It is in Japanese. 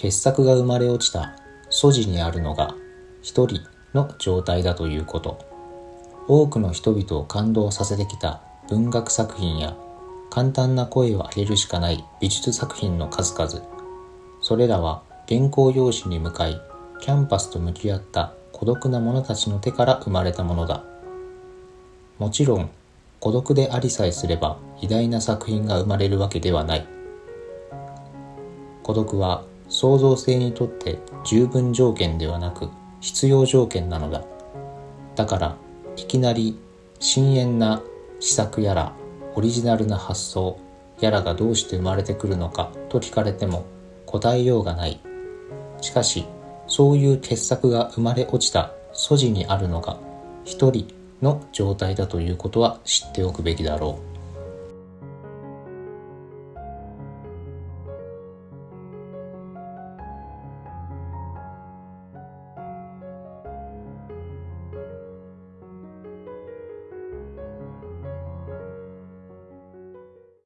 傑作が生まれ落ちた素地にあるのが一人の状態だということ。多くの人々を感動させてきた文学作品や簡単な声を上げるしかない美術作品の数々。それらは原稿用紙に向かいキャンパスと向き合った孤独な者たちの手から生まれたものだ。もちろん孤独でありさえすれば偉大な作品が生まれるわけではない。孤独は創造性にとって十分条件ではなく必要条件なのだ。だからいきなり深遠な施策やらオリジナルな発想やらがどうして生まれてくるのかと聞かれても答えようがない。しかしそういう傑作が生まれ落ちた素地にあるのが一人の状態だということは知っておくべきだろう。